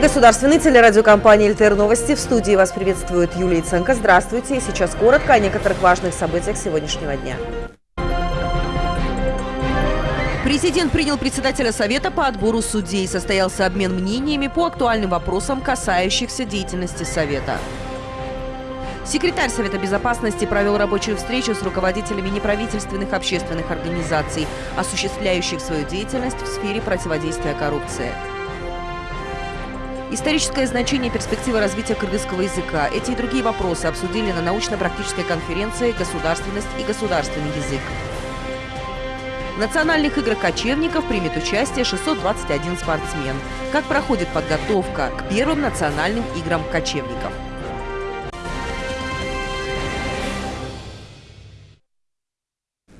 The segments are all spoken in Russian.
эфире государственной телерадиокомпании «ЛТР Новости». В студии вас приветствует Юлия Ценко. Здравствуйте. Сейчас коротко о некоторых важных событиях сегодняшнего дня. Президент принял председателя Совета по отбору судей. Состоялся обмен мнениями по актуальным вопросам, касающихся деятельности Совета. Секретарь Совета Безопасности провел рабочую встречу с руководителями неправительственных общественных организаций, осуществляющих свою деятельность в сфере противодействия коррупции. Историческое значение и перспективы развития кыргызского языка. Эти и другие вопросы обсудили на научно-практической конференции «Государственность и государственный язык». В национальных играх кочевников примет участие 621 спортсмен. Как проходит подготовка к первым национальным играм кочевников?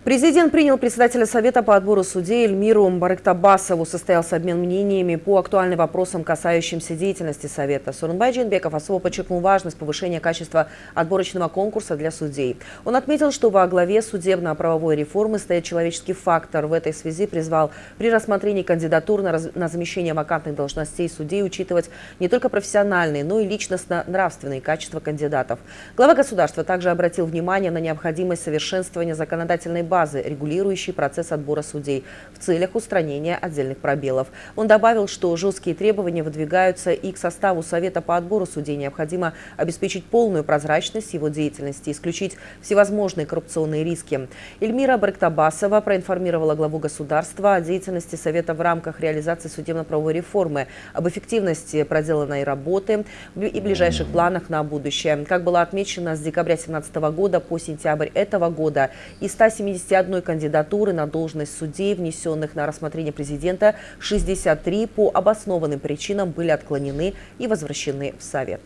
Президент принял председателя Совета по отбору судей Эльмиру Барыктабасову. Состоялся обмен мнениями по актуальным вопросам, касающимся деятельности Совета. Сурунбай Джинбеков особо подчеркнул важность повышения качества отборочного конкурса для судей. Он отметил, что во главе судебно-правовой реформы стоит человеческий фактор. В этой связи призвал при рассмотрении кандидатур на, на замещение вакантных должностей судей учитывать не только профессиональные, но и личностно-нравственные качества кандидатов. Глава государства также обратил внимание на необходимость совершенствования законодательной базы базы, регулирующей процесс отбора судей в целях устранения отдельных пробелов. Он добавил, что жесткие требования выдвигаются и к составу Совета по отбору судей. Необходимо обеспечить полную прозрачность его деятельности, исключить всевозможные коррупционные риски. Эльмира Барктабасова проинформировала главу государства о деятельности Совета в рамках реализации судебно-правовой реформы, об эффективности проделанной работы и ближайших планах на будущее. Как было отмечено, с декабря 2017 года по сентябрь этого года из 170 51 кандидатуры на должность судей, внесенных на рассмотрение президента, 63 по обоснованным причинам были отклонены и возвращены в Совет.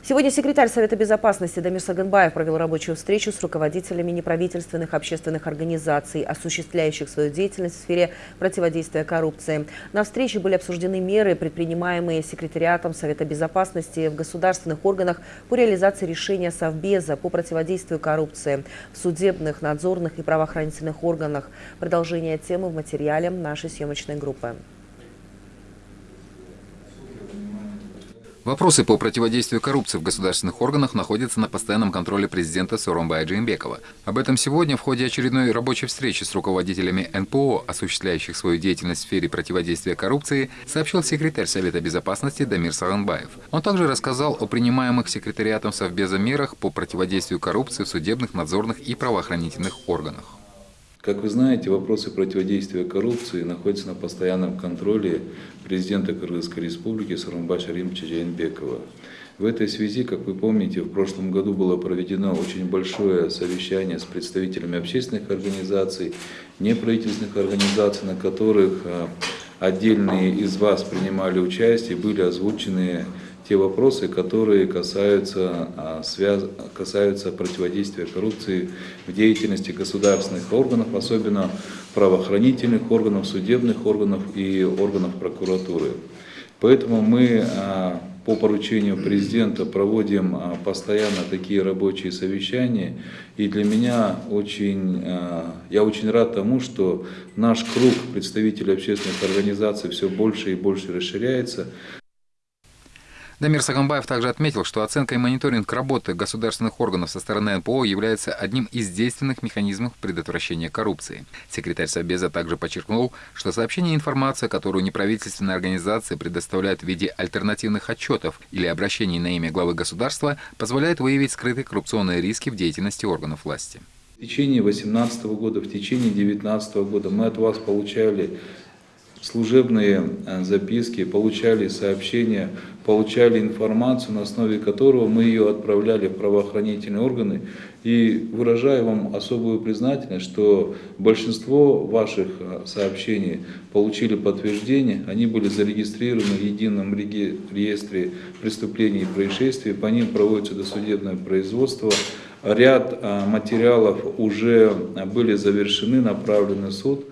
Сегодня секретарь Совета безопасности Дамир Саганбаев провел рабочую встречу с руководителями неправительственных общественных организаций, осуществляющих свою деятельность в сфере противодействия коррупции. На встрече были обсуждены меры, предпринимаемые секретариатом Совета безопасности в государственных органах по реализации решения Совбеза по противодействию коррупции в судебных, надзорных и правоохранительных органах. Продолжение темы в материале нашей съемочной группы. Вопросы по противодействию коррупции в государственных органах находятся на постоянном контроле президента Соромбая Джеймбекова. Об этом сегодня в ходе очередной рабочей встречи с руководителями НПО, осуществляющих свою деятельность в сфере противодействия коррупции, сообщил секретарь Совета безопасности Дамир Саганбаев. Он также рассказал о принимаемых секретариатом Совбеза мерах по противодействию коррупции в судебных, надзорных и правоохранительных органах. Как вы знаете, вопросы противодействия коррупции находятся на постоянном контроле президента Кыргызской республики Сарумбаша Римча Джейнбекова. В этой связи, как вы помните, в прошлом году было проведено очень большое совещание с представителями общественных организаций, неправительственных организаций, на которых а, отдельные из вас принимали участие, были озвучены те вопросы, которые касаются, а, связ... касаются противодействия коррупции в деятельности государственных органов, особенно правоохранительных органов, судебных органов и органов прокуратуры. Поэтому мы а, по поручению президента проводим а, постоянно такие рабочие совещания. И для меня очень, я очень рад тому, что наш круг представителей общественных организаций все больше и больше расширяется. Дамир Саганбаев также отметил, что оценка и мониторинг работы государственных органов со стороны НПО является одним из действенных механизмов предотвращения коррупции. Секретарь Собеза также подчеркнул, что сообщение и информация, которую неправительственные организации предоставляют в виде альтернативных отчетов или обращений на имя главы государства, позволяет выявить скрытые коррупционные риски в деятельности органов власти. В течение 2018 года, в течение 2019 года мы от вас получали служебные э, записки, получали сообщения, получали информацию, на основе которого мы ее отправляли в правоохранительные органы. И выражаю вам особую признательность, что большинство ваших э, сообщений получили подтверждение, они были зарегистрированы в едином реестре преступлений и происшествий, по ним проводится досудебное производство. Ряд э, материалов уже были завершены, направлены в суд.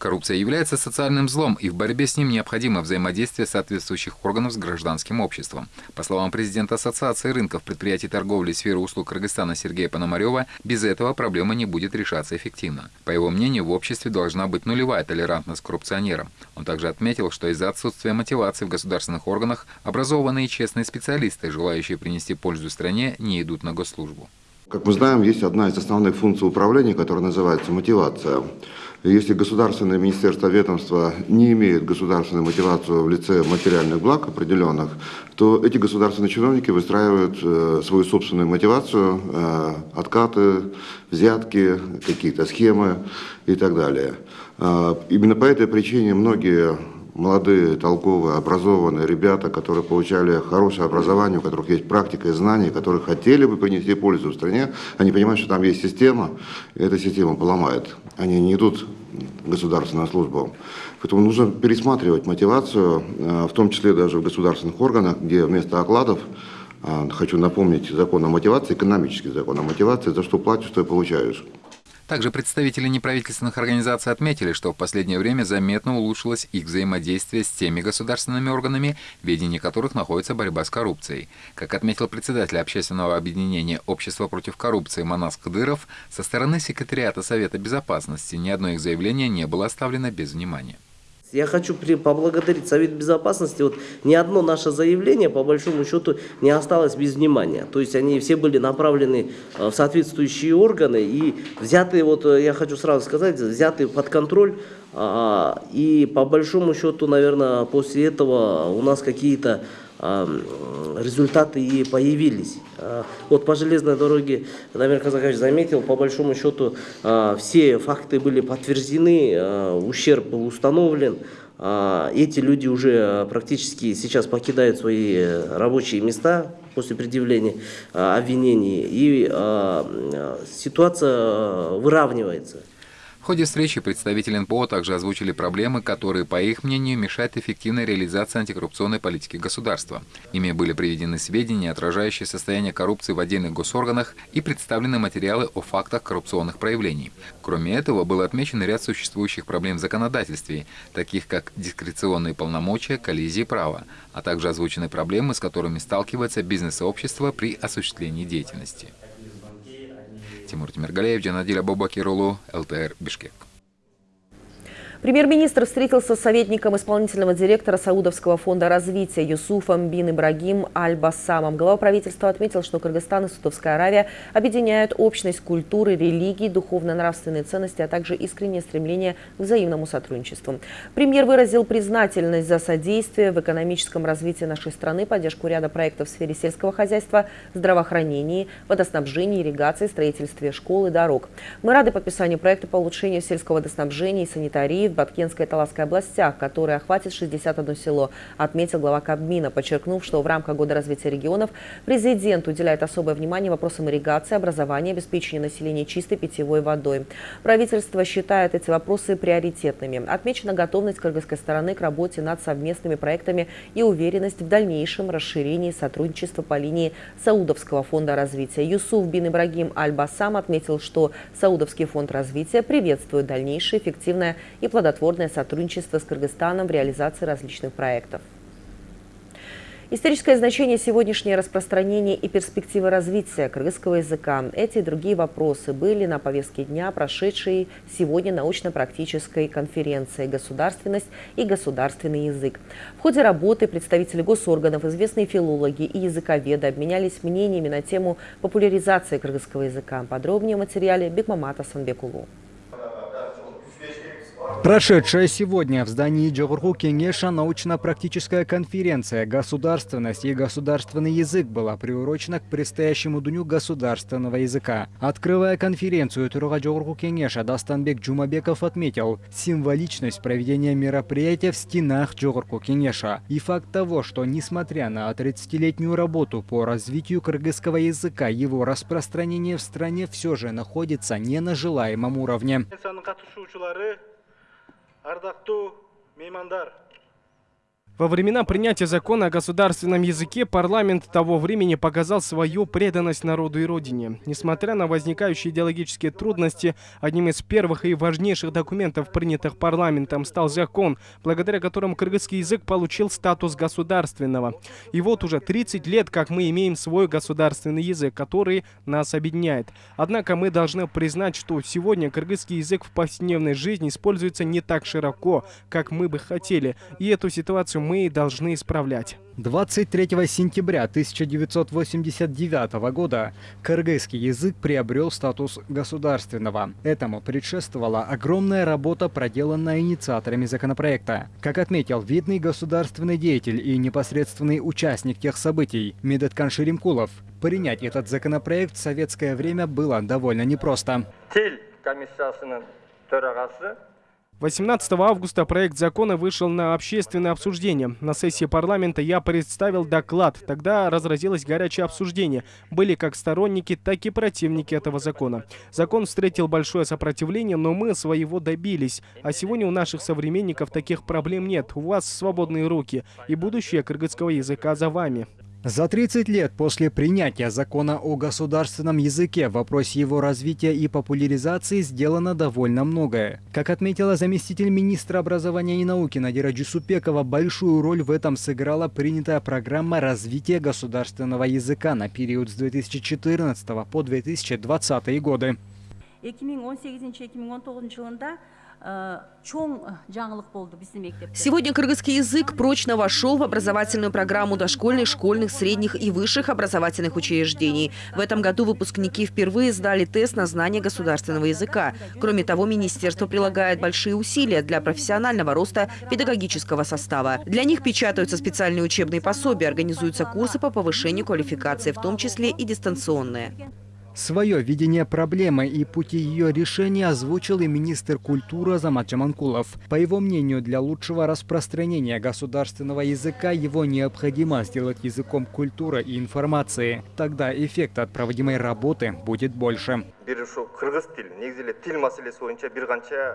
Коррупция является социальным злом, и в борьбе с ним необходимо взаимодействие соответствующих органов с гражданским обществом. По словам президента Ассоциации рынков предприятий торговли и сферы услуг Кыргызстана Сергея Пономарева, без этого проблема не будет решаться эффективно. По его мнению, в обществе должна быть нулевая толерантность к коррупционерам. Он также отметил, что из-за отсутствия мотивации в государственных органах образованные и честные специалисты, желающие принести пользу стране, не идут на госслужбу. Как мы знаем, есть одна из основных функций управления, которая называется мотивация. Если государственное министерство ведомства не имеет государственную мотивацию в лице материальных благ определенных, то эти государственные чиновники выстраивают э, свою собственную мотивацию, э, откаты, взятки, какие-то схемы и так далее. Э, именно по этой причине многие молодые, толковые, образованные ребята, которые получали хорошее образование, у которых есть практика и знания, которые хотели бы принести пользу в стране, они понимают, что там есть система, и эта система поломает они не идут в государственную службу. Поэтому нужно пересматривать мотивацию, э, в том числе даже в государственных органах, где вместо окладов, э, хочу напомнить закон о мотивации, экономический закон о мотивации, за что платишь, что и получаешь. Также представители неправительственных организаций отметили, что в последнее время заметно улучшилось их взаимодействие с теми государственными органами, в ведении которых находится борьба с коррупцией. Как отметил председатель общественного объединения «Общество против коррупции» Манас Кадыров, со стороны секретариата Совета Безопасности ни одно их заявление не было оставлено без внимания. Я хочу поблагодарить Совет Безопасности. Вот ни одно наше заявление, по большому счету, не осталось без внимания. То есть они все были направлены э, в соответствующие органы и взяты, вот э, я хочу сразу сказать, взяты под контроль. А, и по большому счету, наверное, после этого у нас какие-то результаты и появились. А, вот по железной дороге, Дамир Казакович заметил, по большому счету а, все факты были подтверждены, а, ущерб был установлен. Эти люди уже практически сейчас покидают свои рабочие места после предъявления обвинений, и ситуация выравнивается. В ходе встречи представители НПО также озвучили проблемы, которые, по их мнению, мешают эффективной реализации антикоррупционной политики государства. Ими были приведены сведения, отражающие состояние коррупции в отдельных госорганах и представлены материалы о фактах коррупционных проявлений. Кроме этого, был отмечен ряд существующих проблем в законодательстве, таких как дискреционные полномочия, коллизии права, а также озвучены проблемы, с которыми сталкивается бизнес-сообщество при осуществлении деятельности. Тимур Тимиргалеев, Джанадиля Бабакирулу, ЛТР, Бишкек. Премьер-министр встретился с советником исполнительного директора Саудовского фонда развития Юсуфом бин Ибрагим Аль-Басамом. Глава правительства отметил, что Кыргызстан и Саудовская Аравия объединяют общность культуры, религии, духовно-нравственные ценности, а также искреннее стремление к взаимному сотрудничеству. Премьер выразил признательность за содействие в экономическом развитии нашей страны, поддержку ряда проектов в сфере сельского хозяйства, здравоохранения, водоснабжения, ирригации, строительстве школ и дорог. Мы рады подписанию проекта по улучшению сельского водоснабжения и санитарии в Баткенской и Таласской областях, который охватит 61 село, отметил глава Кабмина, подчеркнув, что в рамках Года развития регионов президент уделяет особое внимание вопросам ирригации, образования, обеспечения населения чистой питьевой водой. Правительство считает эти вопросы приоритетными. Отмечена готовность кыргызской стороны к работе над совместными проектами и уверенность в дальнейшем расширении сотрудничества по линии Саудовского фонда развития. Юсуф бин Ибрагим Аль-Басам отметил, что Саудовский фонд развития приветствует дальнейшее эффективное и плодотворное плодотворное сотрудничество с Кыргызстаном в реализации различных проектов. Историческое значение сегодняшнее распространение и перспективы развития кыргызского языка. Эти и другие вопросы были на повестке дня прошедшей сегодня научно-практической конференции «Государственность и государственный язык». В ходе работы представители госорганов, известные филологи и языковеды обменялись мнениями на тему популяризации кыргызского языка. Подробнее в материале Бекмамата Санбекулу. Прошедшая сегодня в здании Джогурху Кенеша научно-практическая конференция «Государственность и государственный язык» была приурочена к предстоящему Дню государственного языка. Открывая конференцию, Туруга Джогурху Кенеша Дастанбек Джумабеков отметил символичность проведения мероприятия в стенах Джогурху Кенеша и факт того, что несмотря на 30-летнюю работу по развитию кыргызского языка, его распространение в стране все же находится не на желаемом уровне. ардақты меймандар Во времена принятия закона о государственном языке парламент того времени показал свою преданность народу и родине. Несмотря на возникающие идеологические трудности, одним из первых и важнейших документов, принятых парламентом, стал закон, благодаря которому кыргызский язык получил статус государственного. И вот уже 30 лет, как мы имеем свой государственный язык, который нас объединяет. Однако мы должны признать, что сегодня кыргызский язык в повседневной жизни используется не так широко, как мы бы хотели. И эту ситуацию мы должны исправлять. 23 сентября 1989 года кыргызский язык приобрел статус государственного. Этому предшествовала огромная работа, проделанная инициаторами законопроекта. Как отметил видный государственный деятель и непосредственный участник тех событий Медеткан Шеремкулов, принять этот законопроект в советское время было довольно непросто. 18 августа проект закона вышел на общественное обсуждение. На сессии парламента я представил доклад. Тогда разразилось горячее обсуждение. Были как сторонники, так и противники этого закона. Закон встретил большое сопротивление, но мы своего добились. А сегодня у наших современников таких проблем нет. У вас свободные руки. И будущее кыргызского языка за вами. За 30 лет после принятия закона о государственном языке в вопросе его развития и популяризации сделано довольно многое. Как отметила заместитель министра образования и науки Надира Джусупекова, большую роль в этом сыграла принятая программа развития государственного языка на период с 2014 по 2020 годы. 2018-2019 жылында Сегодня кыргызский язык прочно вошел в образовательную программу дошкольных, школьных, средних и высших образовательных учреждений. В этом году выпускники впервые сдали тест на знание государственного языка. Кроме того, министерство прилагает большие усилия для профессионального роста педагогического состава. Для них печатаются специальные учебные пособия, организуются курсы по повышению квалификации, в том числе и дистанционные. Свое видение проблемы и пути ее решения озвучил и министр культуры Азамат Джаманкулов. По его мнению, для лучшего распространения государственного языка его необходимо сделать языком культуры и информации. Тогда эффект от проводимой работы будет больше.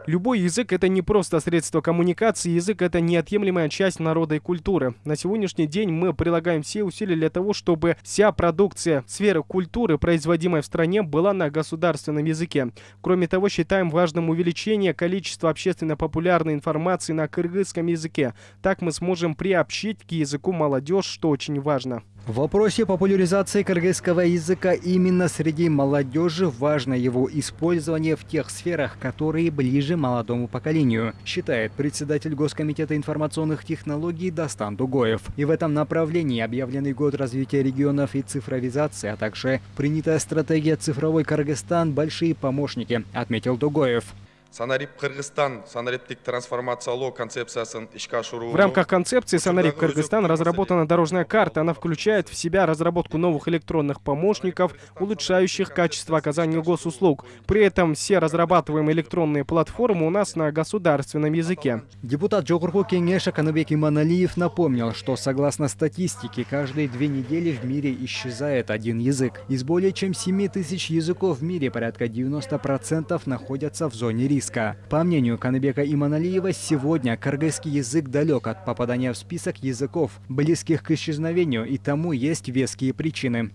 Любой язык – это не просто средство коммуникации, язык – это неотъемлемая часть народа и культуры. На сегодняшний день мы прилагаем все усилия для того, чтобы вся продукция сферы культуры, производимая в стране, была на государственном языке. Кроме того, считаем важным увеличение количества общественно популярной информации на кыргызском языке. Так мы сможем приобщить к языку молодежь, что очень важно. В вопросе популяризации кыргызского языка именно среди молодежи важно его использование в тех сферах, которые ближе молодому поколению, считает председатель Госкомитета информационных технологий Дастан Дугоев. И в этом направлении объявленный год развития регионов и цифровизации, а также принятая стратегия «Цифровой Кыргызстан» – большие помощники, отметил Дугоев. Санарип Кыргызстан санариптик трансформациялоо концепциясын ишке ашыруу В рамках концепции Санарип Кыргызстан разработана дорожная карта. Она включает в себя разработку новых электронных помощников, улучшающих качество оказания госуслуг. При этом все разрабатываемые электронные платформы у нас на государственном языке. Депутат Джогургу Кеңеша Канубек Иманалиев напомнил, что согласно статистике, каждые две недели в мире исчезает один язык. Из более чем 7 тысяч языков в мире порядка 90% находятся в зоне риска риска. По мнению Каныбека Иманалиева, сегодня кыргызский язык далек от попадания в список языков, близких к исчезновению, и тому есть веские причины.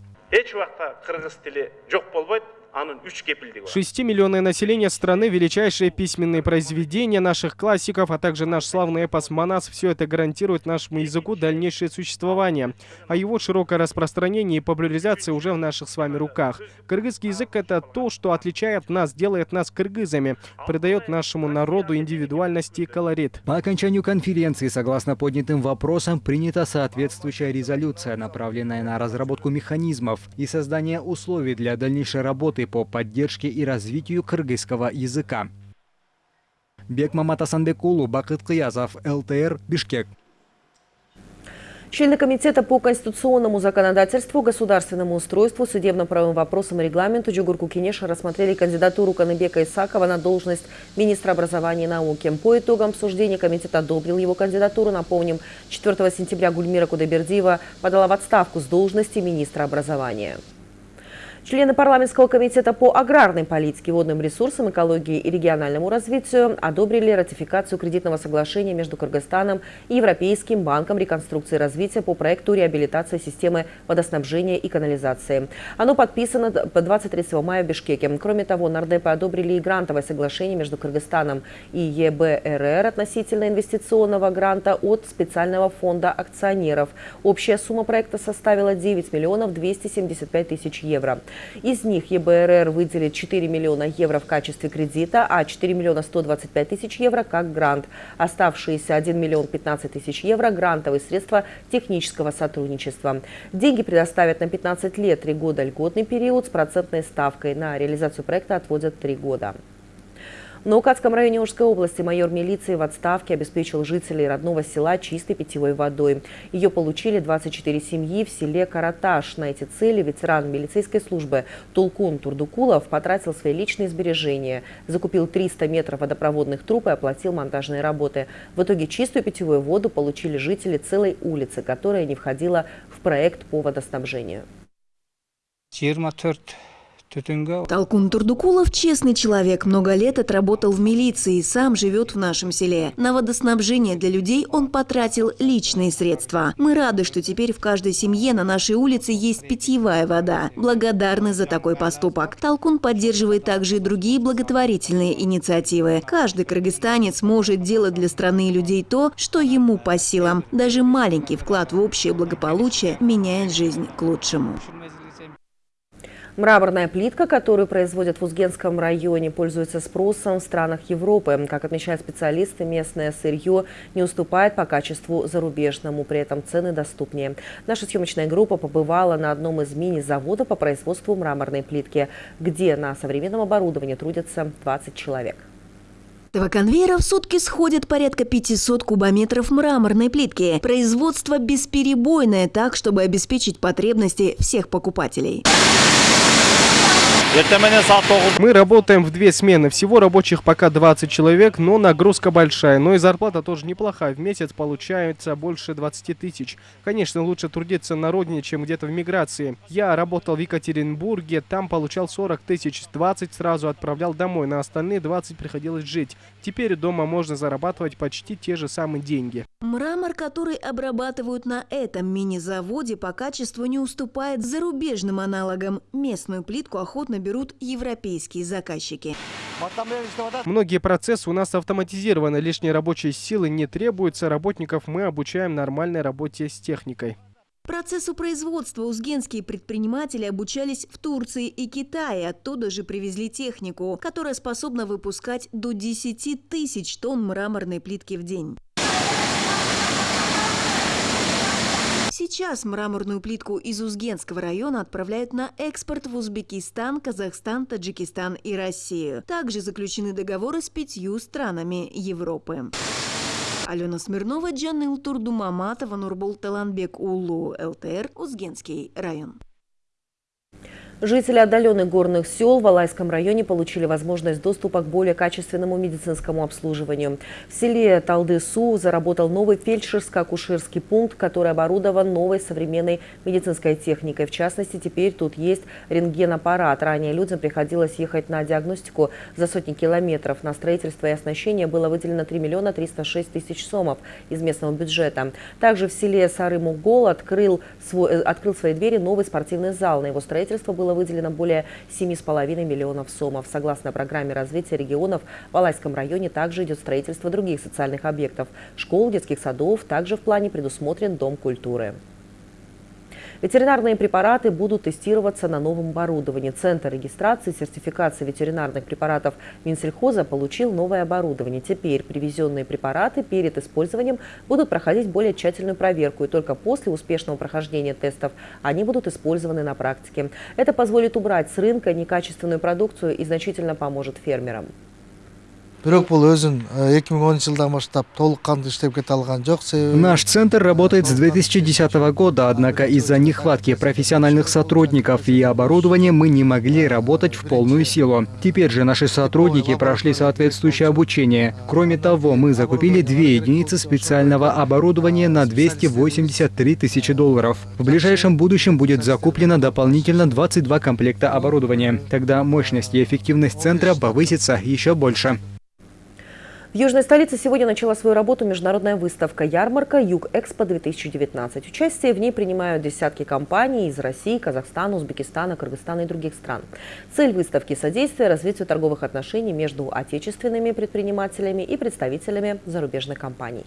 6-миллионное население страны, величайшие письменные произведения наших классиков, а также наш славный эпос «Манас» – все это гарантирует нашему языку дальнейшее существование. А его широкое распространение и популяризация уже в наших с вами руках. Кыргызский язык – это то, что отличает нас, делает нас кыргызами, придает нашему народу индивидуальность и колорит. По окончанию конференции, согласно поднятым вопросам, принята соответствующая резолюция, направленная на разработку механизмов и создание условий для дальнейшей работы работы по поддержке и развитию кыргызского языка. Бекмамат Асанбекулу, Бакыт Кыязов, ЛТР, Бишкек. Члены Комитета по конституционному законодательству, государственному устройству, судебно-правовым вопросам и регламенту Джугурку Кенеша рассмотрели кандидатуру Каныбека Исакова на должность министра образования и науки. По итогам обсуждения комитет одобрил его кандидатуру. Напомним, 4 сентября Гульмира Кудайбердиева подала в отставку с должности министра образования. Члены парламентского комитета по аграрной политике, водным ресурсам, экологии и региональному развитию одобрили ратификацию кредитного соглашения между Кыргызстаном и Европейским банком реконструкции и развития по проекту реабилитации системы водоснабжения и канализации. Оно подписано по 23 мая в Бишкеке. Кроме того, нардепы одобрили и грантовое соглашение между Кыргызстаном и ЕБРР относительно инвестиционного гранта от специального фонда акционеров. Общая сумма проекта составила 9 миллионов 275 тысяч евро. Из них ЕБРР выделит 4 миллиона евро в качестве кредита, а 4 миллиона 125 тысяч евро как грант. Оставшиеся 1 миллион 15 тысяч евро – грантовые средства технического сотрудничества. Деньги предоставят на 15 лет, 3 года льготный период с процентной ставкой. На реализацию проекта отводят 3 года. В Наукатском районе Ужской области майор милиции в отставке обеспечил жителей родного села чистой питьевой водой. Ее получили 24 семьи в селе Караташ. На эти цели ветеран милицейской службы Тулкун Турдукулов потратил свои личные сбережения, закупил 300 метров водопроводных труб и оплатил монтажные работы. В итоге чистую питьевую воду получили жители целой улицы, которая не входила в проект по водоснабжению. Талкун Турдукулов – честный человек, много лет отработал в милиции сам живет в нашем селе. На водоснабжение для людей он потратил личные средства. Мы рады, что теперь в каждой семье на нашей улице есть питьевая вода. Благодарны за такой поступок. Талкун поддерживает также и другие благотворительные инициативы. Каждый кыргызстанец может делать для страны и людей то, что ему по силам. Даже маленький вклад в общее благополучие меняет жизнь к лучшему. Мраморная плитка, которую производят в Узгенском районе, пользуется спросом в странах Европы. Как отмечают специалисты, местное сырье не уступает по качеству зарубежному, при этом цены доступнее. Наша съемочная группа побывала на одном из мини-заводов по производству мраморной плитки, где на современном оборудовании трудятся 20 человек. Этого конвейера в сутки сходит порядка 500 кубометров мраморной плитки. Производство бесперебойное, так, чтобы обеспечить потребности всех покупателей. Мы работаем в две смены. Всего рабочих пока 20 человек, но нагрузка большая. Но и зарплата тоже неплохая. В месяц получается больше 20 тысяч. Конечно, лучше трудиться на родине, чем где-то в миграции. Я работал в Екатеринбурге, там получал 40 тысяч. 20 сразу отправлял домой, на остальные 20 приходилось жить. Теперь дома можно зарабатывать почти те же самые деньги. Мрамор, который обрабатывают на этом мини-заводе, по качеству не уступает зарубежным аналогам. Местную плитку охотно берут европейские заказчики. Многие процессы у нас автоматизированы, лишней рабочей силы не требуется, работников мы обучаем нормальной работе с техникой. Процессу производства узгенские предприниматели обучались в Турции и Китае. Оттуда же привезли технику, которая способна выпускать до 10 тысяч тонн мраморной плитки в день. Сейчас мраморную плитку из Узгенского района отправляют на экспорт в Узбекистан, Казахстан, Таджикистан и Россию. Также заключены договоры с пятью странами Европы. Алена Смирнова, Джанил Турдумаматова, Нурбол Таланбек Улу, ЛТР, Узгенский район. Жители отдаленных горных сел в Алайском районе получили возможность доступа к более качественному медицинскому обслуживанию. В селе Талды-Су заработал новый фельдшерско-акушерский пункт, который оборудован новой современной медицинской техникой. В частности, теперь тут есть рентгенаппарат. Ранее людям приходилось ехать на диагностику за сотни километров. На строительство и оснащение было выделено 3 миллиона 306 тысяч сомов из местного бюджета. Также в селе Сары-Мугол открыл, э, открыл свои двери новый спортивный зал. На его строительство было было выделено более 7,5 миллионов сомов. Согласно программе развития регионов, в Алайском районе также идет строительство других социальных объектов. Школ, детских садов. Также в плане предусмотрен Дом культуры. Ветеринарные препараты будут тестироваться на новом оборудовании. Центр регистрации и сертификации ветеринарных препаратов Минсельхоза получил новое оборудование. Теперь привезенные препараты перед использованием будут проходить более тщательную проверку. И только после успешного прохождения тестов они будут использованы на практике. Это позволит убрать с рынка некачественную продукцию и значительно поможет фермерам. Бирок бул өзүн эки миң онунчу жылдан баштап толук кандуу иштеп кете алган жок Наш центр работает с 2010 года, однако из-за нехватки профессиональных сотрудников и оборудования мы не могли работать в полную силу. Теперь же наши сотрудники прошли соответствующее обучение. Кроме того, мы закупили две единицы специального оборудования на 283 тысячи долларов. В ближайшем будущем будет закуплено дополнительно 22 комплекта оборудования. Тогда мощность и эффективность центра повысится еще больше. В южной столице сегодня начала свою работу международная выставка «Ярмарка Юг-Экспо-2019». Участие в ней принимают десятки компаний из России, Казахстана, Узбекистана, Кыргызстана и других стран. Цель выставки – содействие развитию торговых отношений между отечественными предпринимателями и представителями зарубежных компаний.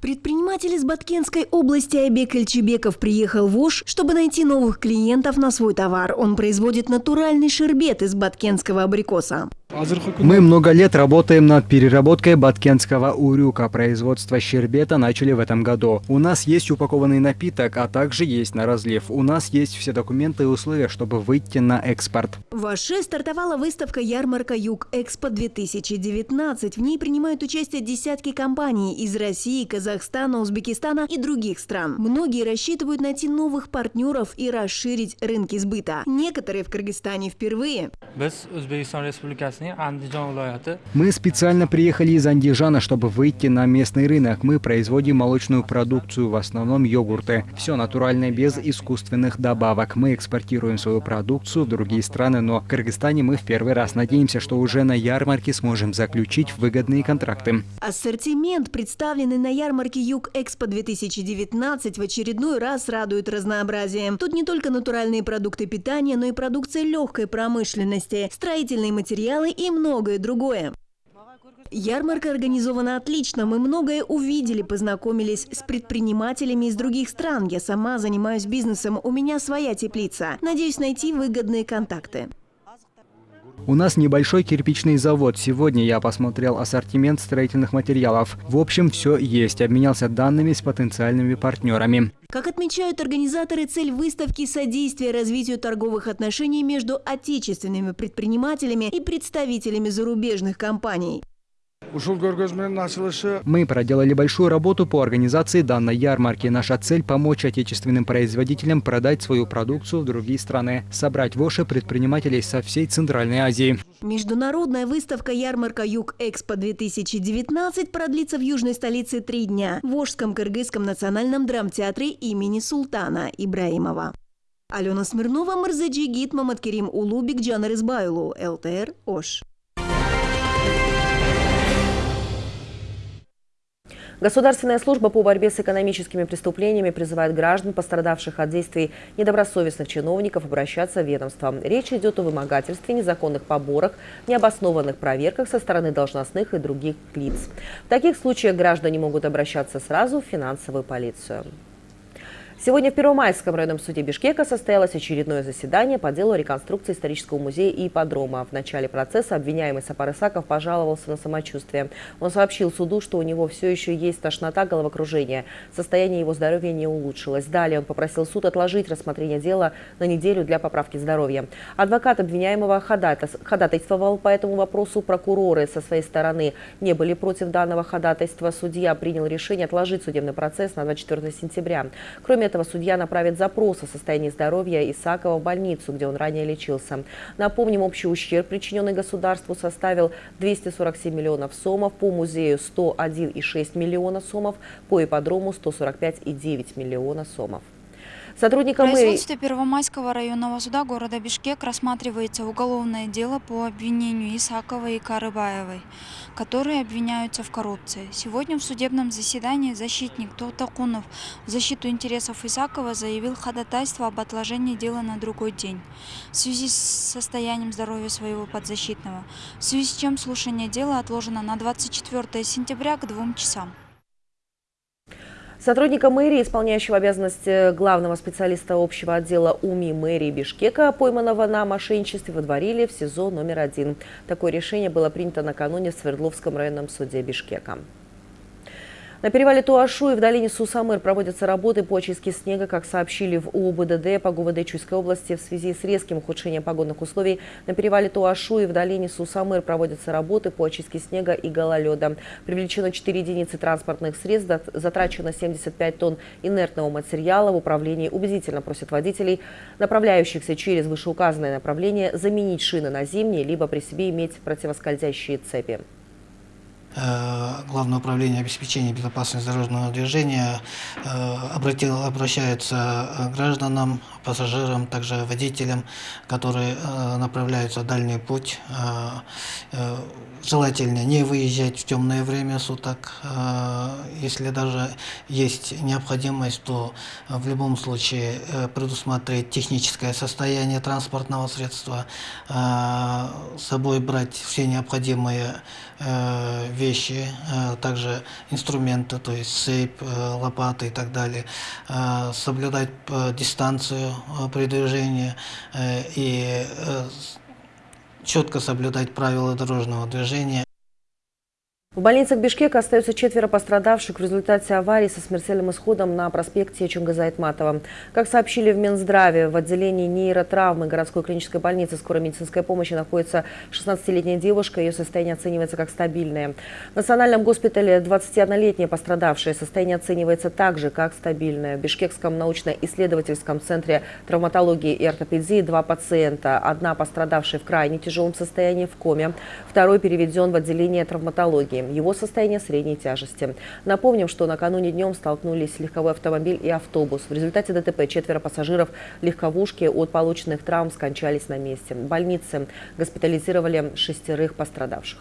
Предприниматель из Баткенской области Айбек Эльчебеков приехал в Ош, чтобы найти новых клиентов на свой товар. Он производит натуральный шербет из баткенского абрикоса. Мы много лет работаем над переработкой баткенского урюка. Производство щербета начали в этом году. У нас есть упакованный напиток, а также есть на разлив. У нас есть все документы и условия, чтобы выйти на экспорт. В Аше стартовала выставка «Ярмарка Юг-Экспо-2019». В ней принимают участие десятки компаний из России, Казахстана, Узбекистана и других стран. Многие рассчитывают найти новых партнеров и расширить рынки сбыта. Некоторые в Кыргызстане впервые. Мы специально приехали из Андижана, чтобы выйти на местный рынок. Мы производим молочную продукцию, в основном йогурты. Все натуральное, без искусственных добавок. Мы экспортируем свою продукцию в другие страны, но в Кыргызстане мы в первый раз надеемся, что уже на ярмарке сможем заключить выгодные контракты. Ассортимент, представленный на ярмарке Юг-Экспо-2019, в очередной раз радует разнообразием. Тут не только натуральные продукты питания, но и продукция легкой промышленности, строительные материалы и многое другое. Ярмарка организована отлично. Мы многое увидели, познакомились с предпринимателями из других стран. Я сама занимаюсь бизнесом, у меня своя теплица. Надеюсь найти выгодные контакты. У нас небольшой кирпичный завод. Сегодня я посмотрел ассортимент строительных материалов. В общем, все есть. Обменялся данными с потенциальными партнерами. Как отмечают организаторы, цель выставки – содействие развитию торговых отношений между отечественными предпринимателями и представителями зарубежных компаний. Мы проделали большую работу по организации данной ярмарки. Наша цель – помочь отечественным производителям продать свою продукцию в другие страны, собрать в Оше предпринимателей со всей Центральной Азии. Международная выставка «Ярмарка Юг-Экспо-2019» продлится в южной столице три дня в Ошском Кыргызском национальном драмтеатре имени Султана Ибраимова. Алена Смирнова, Марзаджи Гит, Маматкерим Улубик, Джанар Избайлу, ЛТР, Ош. Государственная служба по борьбе с экономическими преступлениями призывает граждан, пострадавших от действий недобросовестных чиновников, обращаться в ведомство. Речь идет о вымогательстве, незаконных поборах, необоснованных проверках со стороны должностных и других лиц. В таких случаях граждане могут обращаться сразу в финансовую полицию. Сегодня в Первомайском районном суде Бишкека состоялось очередное заседание по делу реконструкции исторического музея и ипподрома. В начале процесса обвиняемый Сапар Исаков пожаловался на самочувствие. Он сообщил суду, что у него все еще есть тошнота, головокружение. Состояние его здоровья не улучшилось. Далее он попросил суд отложить рассмотрение дела на неделю для поправки здоровья. Адвокат обвиняемого ходатайствовал по этому вопросу. Прокуроры со своей стороны не были против данного ходатайства. Судья принял решение отложить судебный процесс на 24 сентября. Кроме этого судья направит запрос о состоянии здоровья Исакова в больницу, где он ранее лечился. Напомним, общий ущерб, причиненный государству, составил 247 миллионов сомов, по музею 101,6 миллиона сомов, по ипподрому 145,9 миллиона сомов. Сотрудникам производстве Первомайского районного суда города Бишкек рассматривается уголовное дело по обвинению Исаковой и Карыбаевой, которые обвиняются в коррупции. Сегодня в судебном заседании защитник Толтакунов в защиту интересов Исакова заявил ходатайство об отложении дела на другой день в связи с состоянием здоровья своего подзащитного, в связи с чем слушание дела отложено на 24 сентября к двум часам. Сотрудника мэрии, исполняющего обязанности главного специалиста общего отдела УМИ мэрии Бишкека, пойманного на мошенничестве, водворили в СИЗО номер один. Такое решение было принято накануне в Свердловском районном суде Бишкека. На перевале Туашу и в долине Сусамыр проводятся работы по очистке снега, как сообщили в УБДД по ГУВД Чуйской области в связи с резким ухудшением погодных условий. На перевале Туашу и в долине Сусамыр проводятся работы по очистке снега и гололеда. Привлечено 4 единицы транспортных средств, затрачено 75 тонн инертного материала. В управлении убедительно просят водителей, направляющихся через вышеуказанное направление, заменить шины на зимние, либо при себе иметь противоскользящие цепи. Э, Главное управление обеспечения безопасности дорожного движения э, обратил, обращается к гражданам, пассажирам, также водителям, которые э, направляются в дальний путь. Желательно не выезжать в темное время суток. Если даже есть необходимость, то в любом случае предусмотреть техническое состояние транспортного средства, с собой брать все необходимые вещи, э, также инструменты, то есть цепь, э, лопаты и так далее, э, соблюдать дистанцию при движении и четко соблюдать правила дорожного движения. В больницах Бишкека остаются четверо пострадавших в результате аварии со смертельным исходом на проспекте Чунгаза Айтматова. Как сообщили в Минздраве, в отделении нейротравмы городской клинической больницы скорой медицинской помощи находится 16-летняя девушка. Ее состояние оценивается как стабильное. В национальном госпитале 21-летняя пострадавшая. Состояние оценивается также как стабильное. В Бишкекском научно-исследовательском центре травматологии и ортопедии два пациента. Одна пострадавшая в крайне тяжелом состоянии в коме. Второй переведен в отделение травматологии. Его состояние средней тяжести. Напомним, что накануне днем столкнулись легковой автомобиль и автобус. В результате ДТП четверо пассажиров легковушки от полученных травм скончались на месте. В больнице госпитализировали шестерых пострадавших.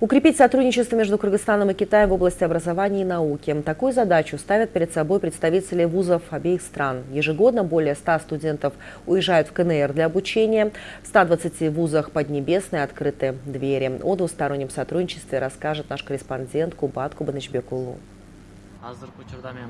Укрепить сотрудничество между Кыргызстаном и Китаем в области образования и науки. Такую задачу ставят перед собой представители вузов обеих стран. Ежегодно более 100 студентов уезжают в КНР для обучения. В 120 вузах Поднебесной открыты двери. О двустороннем сотрудничестве расскажет наш корреспондент Кубат Кубанычбекулу. азыркы учурда мен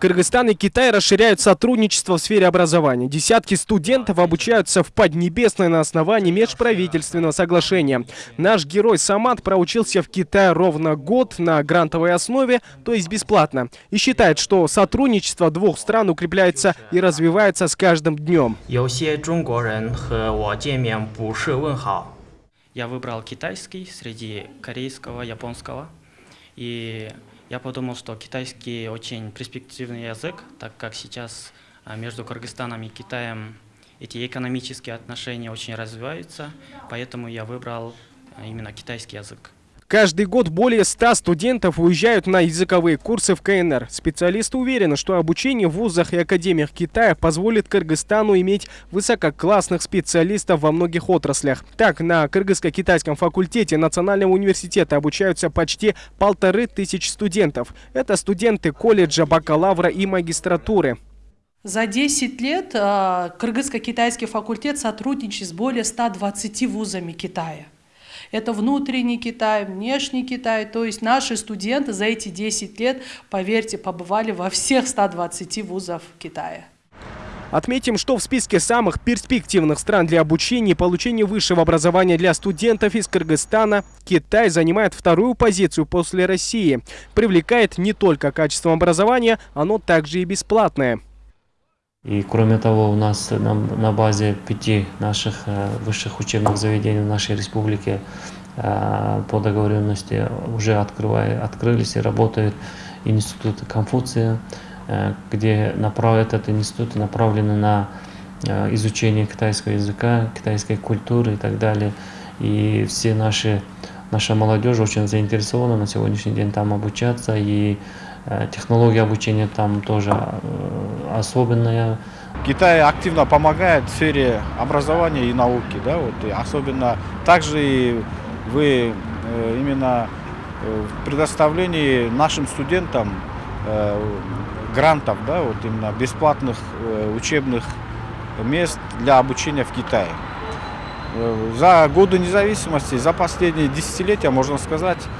Кыргызстан и Китай расширяют сотрудничество в сфере образования. Десятки студентов обучаются в Поднебесной на основании межправительственного соглашения. Наш герой Самат проучился в Китае ровно год на грантовой основе, то есть бесплатно. И считает, что сотрудничество двух стран укрепляется и развивается с каждым днем. Я выбрал китайский среди корейского, японского. И я подумал, что китайский очень перспективный язык, так как сейчас а, между Кыргызстаном и Китаем эти экономические отношения очень развиваются, поэтому я выбрал а, именно китайский язык. Каждый год более 100 студентов уезжают на языковые курсы в КНР. Специалисты уверены, что обучение в вузах и академиях Китая позволит Кыргызстану иметь высококлассных специалистов во многих отраслях. Так, на кыргызско-китайском факультете Национального университета обучаются почти полторы тысячи студентов. Это студенты колледжа, бакалавра и магистратуры. За 10 лет а, кыргызско-китайский факультет сотрудничает с более 120 вузами Китая. Это внутренний Китай, внешний Китай. То есть наши студенты за эти 10 лет, поверьте, побывали во всех 120 вузов Китая. Отметим, что в списке самых перспективных стран для обучения и получения высшего образования для студентов из Кыргызстана Китай занимает вторую позицию после России. Привлекает не только качеством образования, оно также и бесплатное. И кроме того, у нас на, на базе пяти наших э, высших учебных заведений в нашей республике э, по договоренности уже открывая, открылись и работают институты Конфуция, э, где направ, этот институт направлены на изучение китайского языка, китайской культуры и так далее. И все наши, наша молодежь очень заинтересована на сегодняшний день там обучаться и технология обучения там тоже э, особенная. Китай активно помогает в сфере образования и науки, да, вот, и особенно также и вы э, именно в предоставлении нашим студентам грантов, да, вот именно бесплатных учебных мест для обучения в Китае. За годы независимости, за последние десятилетия, можно сказать, э,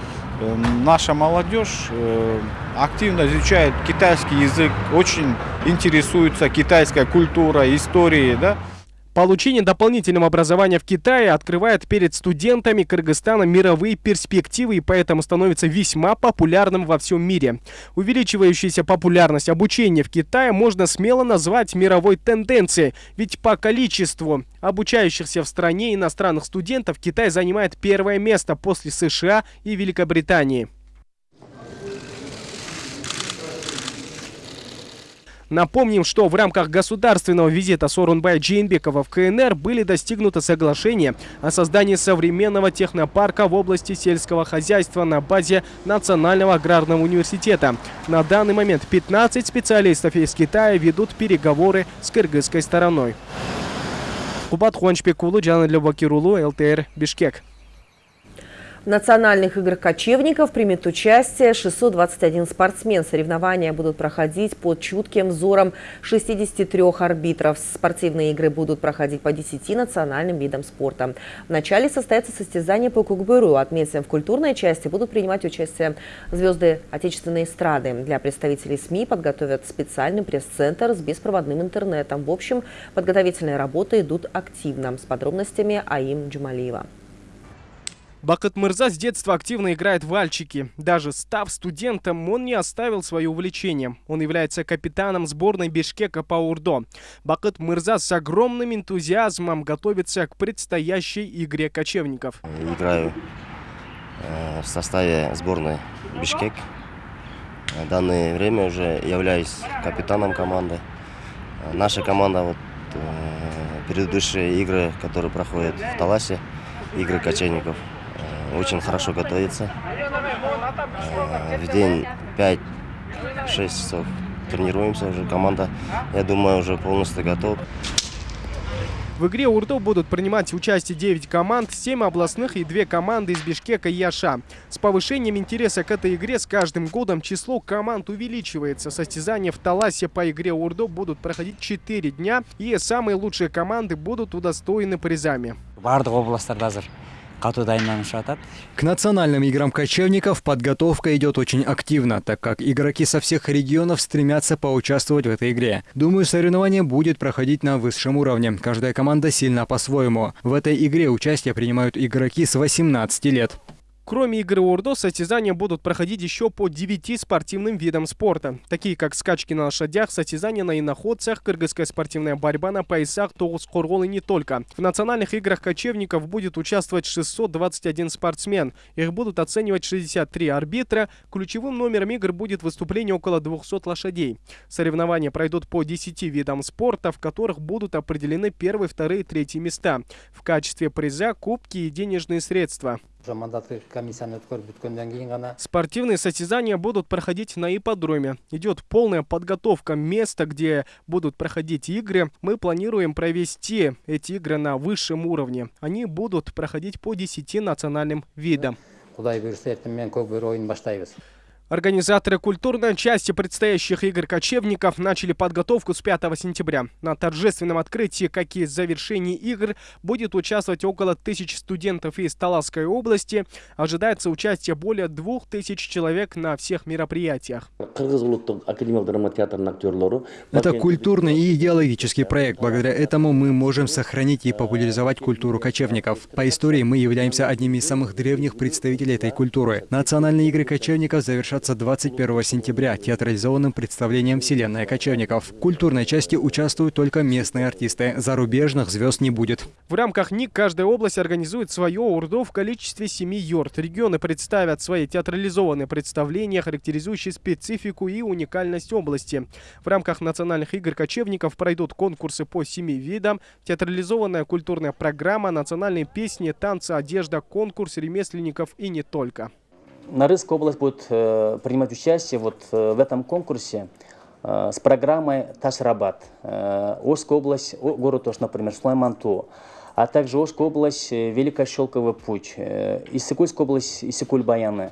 наша молодежь э, активно изучает китайский язык, очень интересуется китайской культурой, историей. Да? Получение дополнительного образования в Китае открывает перед студентами Кыргызстана мировые перспективы и поэтому становится весьма популярным во всем мире. Увеличивающаяся популярность обучения в Китае можно смело назвать мировой тенденцией, ведь по количеству обучающихся в стране иностранных студентов Китай занимает первое место после США и Великобритании. Напомним, что в рамках государственного визита Сорунбая Джейнбекова в КНР были достигнуты соглашения о создании современного технопарка в области сельского хозяйства на базе Национального аграрного университета. На данный момент 15 специалистов из Китая ведут переговоры с кыргызской стороной. Кубат Хуанчпекулу, Джана Любакирулу, ЛТР, Бишкек. В национальных играх кочевников примет участие 621 спортсмен. Соревнования будут проходить под чутким взором 63 арбитров. Спортивные игры будут проходить по 10 национальным видам спорта. Вначале состоятся состязания по кукбыру. Отметим, в культурной части будут принимать участие звезды отечественной эстрады. Для представителей СМИ подготовят специальный пресс-центр с беспроводным интернетом. В общем, подготовительные работы идут активно. С подробностями Аим Джумалиева. Бакыт Мырза с детства активно играет в вальчики. Даже став студентом, он не оставил свое увлечение. Он является капитаном сборной Бишкека по урдо. Бакыт Мырза с огромным энтузиазмом готовится к предстоящей игре кочевников. Играю э, в составе сборной Бишкек. В данное время уже являюсь капитаном команды. Наша команда вот э, предыдущие игры, которые проходят в Таласе, игры кочевников, очень хорошо готовится. Э, в день 5-6 часов тренируемся уже. Команда, я думаю, уже полностью готова. В игре Урдо будут принимать участие 9 команд, 7 областных и 2 команды из Бишкека и Яша. С повышением интереса к этой игре с каждым годом число команд увеличивается. Состязания в Таласе по игре Урдо будут проходить 4 дня, и самые лучшие команды будут удостоены призами. К национальным играм кочевников подготовка идет очень активно, так как игроки со всех регионов стремятся поучаствовать в этой игре. Думаю, соревнование будет проходить на высшем уровне. Каждая команда сильна по-своему. В этой игре участие принимают игроки с 18 лет. Кроме игры Урдо, состязания будут проходить еще по 9 спортивным видам спорта, такие как скачки на лошадях, состязания на иноходцах, кыргызская спортивная борьба на поясах, тоус и не только. В национальных играх кочевников будет участвовать 621 спортсмен. Их будут оценивать 63 арбитра. Ключевым номером игр будет выступление около 200 лошадей. Соревнования пройдут по 10 видам спорта, в которых будут определены первые, вторые, третьи места. В качестве приза кубки и денежные средства. Спортивные состязания будут проходить на ипподроме. Идет полная подготовка места, где будут проходить игры. Мы планируем провести эти игры на высшем уровне. Они будут проходить по 10 национальным видам. Организаторы культурной части предстоящих игр кочевников начали подготовку с 5 сентября. На торжественном открытии, как и завершении игр, будет участвовать около тысяч студентов из Таласской области. Ожидается участие более двух тысяч человек на всех мероприятиях. Это культурный и идеологический проект. Благодаря этому мы можем сохранить и популяризовать культуру кочевников. По истории мы являемся одними из самых древних представителей этой культуры. Национальные игры кочевников завершат завершаться 21 сентября театрализованным представлением «Вселенная кочевников». В культурной части участвуют только местные артисты. Зарубежных звезд не будет. В рамках НИК каждая область организует свое УРДО в количестве семи юрт. Регионы представят свои театрализованные представления, характеризующие специфику и уникальность области. В рамках национальных игр кочевников пройдут конкурсы по семи видам, театрализованная культурная программа, национальные песни, танцы, одежда, конкурс ремесленников и не только. Нарысская область будет э, принимать участие вот э, в этом конкурсе э, с программой Ташрабат. Ожская область, город тоже, например, Сулайманту, а также Ожская область, Великая Щелковый путь, Иссыкульская область, Иссыкуль-Баяны,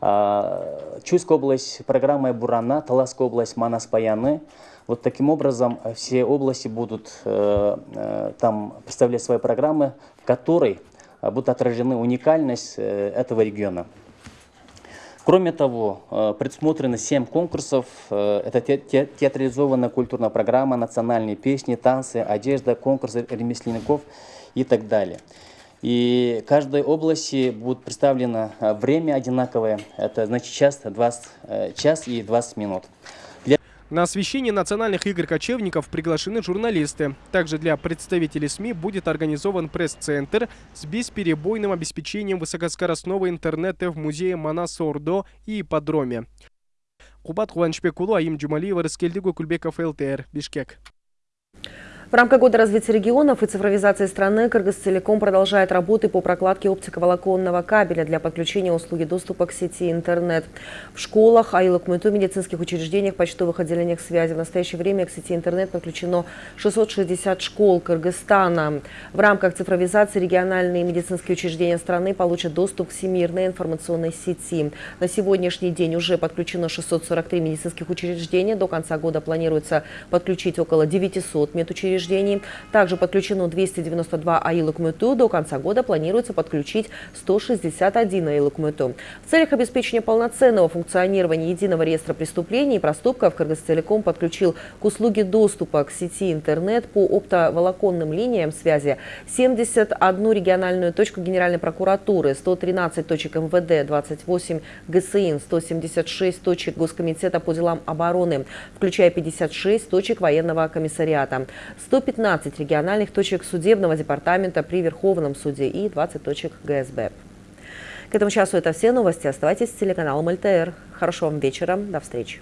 э, Чуйская область, программа Бурана, Таласская область, Манас-Баяны. Вот таким образом все области будут там представлять свои программы, в которой будут отражены уникальность этого региона. Кроме того, э, предусмотрены семь конкурсов. Э, это театрализованная культурная программа, национальные песни, танцы, одежда, конкурсы ремесленников и так далее. И каждой области будет представлено э, время одинаковое. Это значит час, 20, час и 20 минут. На освещение национальных игр кочевников приглашены журналисты. Также для представителей СМИ будет организован пресс-центр с бесперебойным обеспечением высокоскоростного интернета в музее Манас-Ордо и ипподроме. Кубат Куваншпекулу, Аим Джумалиева, Раскельдигу, Кульбеков, ЛТР, Бишкек. В рамках года развития регионов и цифровизации страны Кыргызтелеком продолжает работы по прокладке оптиковолоконного кабеля для подключения услуги доступа к сети интернет. В школах, айлыкмыту, медицинских учреждениях, почтовых отделениях связи в настоящее время к сети интернет подключено 660 школ Кыргызстана. В рамках цифровизации региональные медицинские учреждения страны получат доступ к всемирной информационной сети. На сегодняшний день уже подключено 643 медицинских учреждения. До конца года планируется подключить около 900 медучреждений учреждений. Также подключено 292 АИЛ к МЭТУ. До конца года планируется подключить 161 АИЛ к МЭТУ. В целях обеспечения полноценного функционирования единого реестра преступлений и проступков Кыргызтелеком подключил к услуге доступа к сети интернет по оптоволоконным линиям связи 71 региональную точку Генеральной прокуратуры, 113 точек МВД, 28 ГСИН, 176 точек Госкомитета по делам обороны, включая 56 точек военного комиссариата. 115 региональных точек судебного департамента при Верховном суде и 20 точек ГСБ. К этому часу это все новости. Оставайтесь с телеканалом ЛТР. Хорошего вам вечера. До встречи.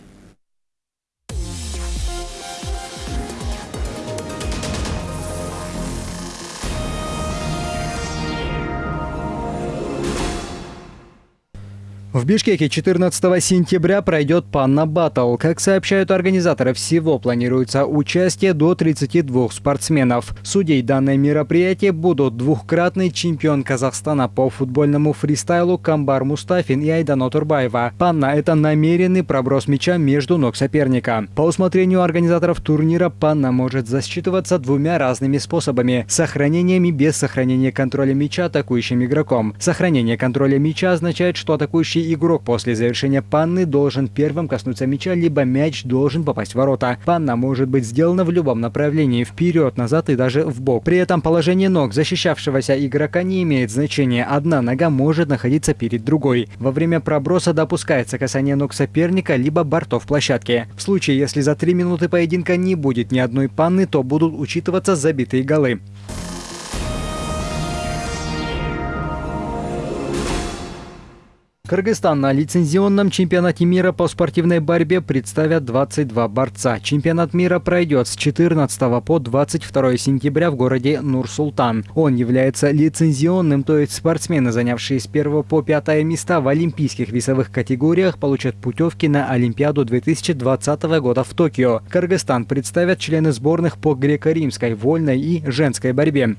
В Бишкеке 14 сентября пройдет Панна Баттл. Как сообщают организаторы, всего планируется участие до 32 спортсменов. Судей данное мероприятие будут двухкратный чемпион Казахстана по футбольному фристайлу Камбар Мустафин и Айдано Турбаева. Панна – это намеренный проброс мяча между ног соперника. По усмотрению организаторов турнира Панна может засчитываться двумя разными способами – сохранением и без сохранения контроля мяча атакующим игроком. Сохранение контроля мяча означает, что атакующий игрок после завершения панны должен первым коснуться мяча, либо мяч должен попасть в ворота. Панна может быть сделана в любом направлении, вперед, назад и даже в бок. При этом положение ног защищавшегося игрока не имеет значения. Одна нога может находиться перед другой. Во время проброса допускается касание ног соперника, либо бортов площадки. В случае, если за три минуты поединка не будет ни одной панны, то будут учитываться забитые голы. Кыргызстан на лицензионном чемпионате мира по спортивной борьбе представят 22 борца. Чемпионат мира пройдет с 14 по 22 сентября в городе Нур-Султан. Он является лицензионным, то есть спортсмены, занявшие с 1 по 5 места в олимпийских весовых категориях, получат путевки на Олимпиаду 2020 года в Токио. Кыргызстан представят члены сборных по греко-римской, вольной и женской борьбе.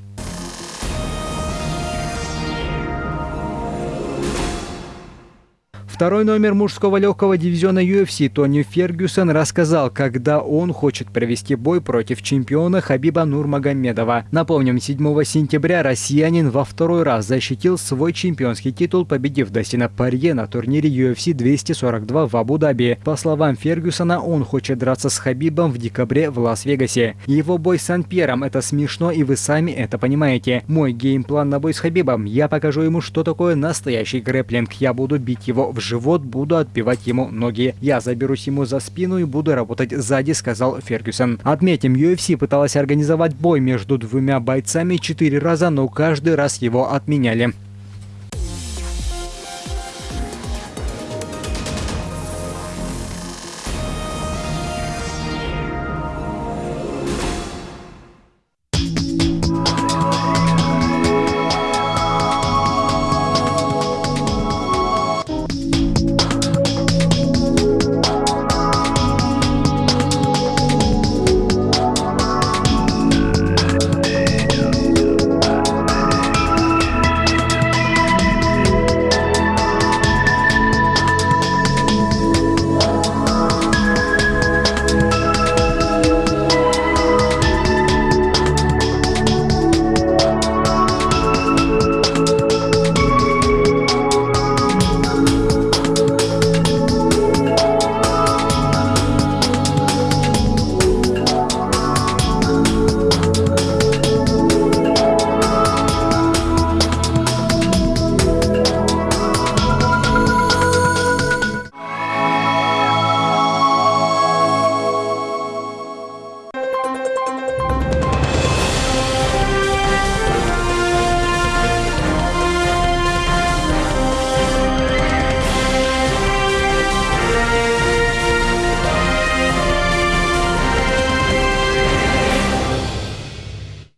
Второй номер мужского легкого дивизиона UFC Тони Фергюсон рассказал, когда он хочет провести бой против чемпиона Хабиба Нурмагомедова. Напомним, 7 сентября россиянин во второй раз защитил свой чемпионский титул, победив Дастина Порье на турнире UFC 242 в Абу-Даби. По словам Фергюсона, он хочет драться с Хабибом в декабре в Лас-Вегасе. Его бой с Сан-Пьером – это смешно, и вы сами это понимаете. Мой game plan на бой с Хабибом – я покажу ему, что такое настоящий грэплинг. Я буду бить его в живот, буду отбивать ему ноги. Я заберусь ему за спину и буду работать сзади, сказал Фергюсон. Отметим, UFC пыталась организовать бой между двумя бойцами четыре раза, но каждый раз его отменяли.